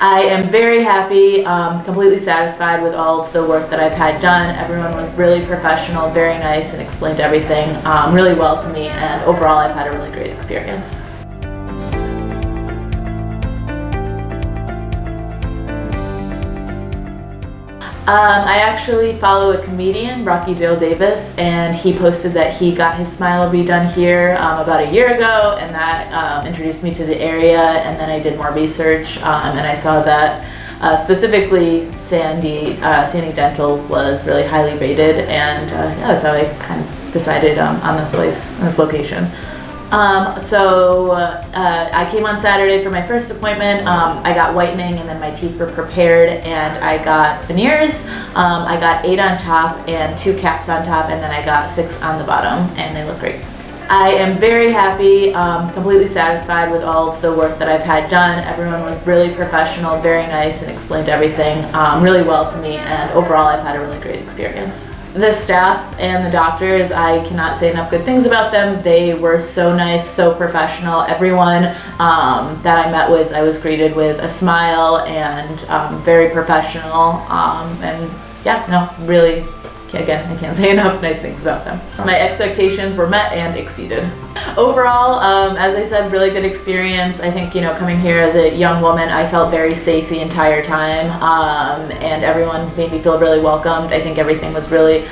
I am very happy, um, completely satisfied with all of the work that I've had done. Everyone was really professional, very nice, and explained everything um, really well to me. And overall, I've had a really great experience. Um, I actually follow a comedian, Rocky Dale Davis, and he posted that he got his smile redone here um, about a year ago, and that um, introduced me to the area. And then I did more research, um, and I saw that uh, specifically Sandy uh, Sandy Dental was really highly rated, and uh, yeah, that's how I kind of decided um, on this place, this location. Um, so uh, I came on Saturday for my first appointment. Um, I got whitening and then my teeth were prepared and I got veneers. Um, I got eight on top and two caps on top and then I got six on the bottom and they look great. I am very happy, um, completely satisfied with all of the work that I've had done. Everyone was really professional, very nice and explained everything um, really well to me and overall I've had a really great experience the staff and the doctors, I cannot say enough good things about them. They were so nice, so professional. Everyone um, that I met with, I was greeted with a smile and um, very professional. Um, and yeah, no, really, again, I can't say enough nice things about them. My expectations were met and exceeded. Overall, um, as I said, really good experience. I think, you know, coming here as a young woman, I felt very safe the entire time um, and everyone made me feel really welcomed. I think everything was really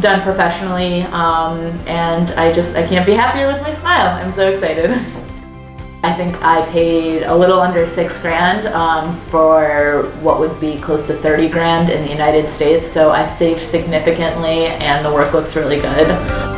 done professionally um, and I just, I can't be happier with my smile. I'm so excited. I think I paid a little under six grand um, for what would be close to 30 grand in the United States. So I saved significantly and the work looks really good.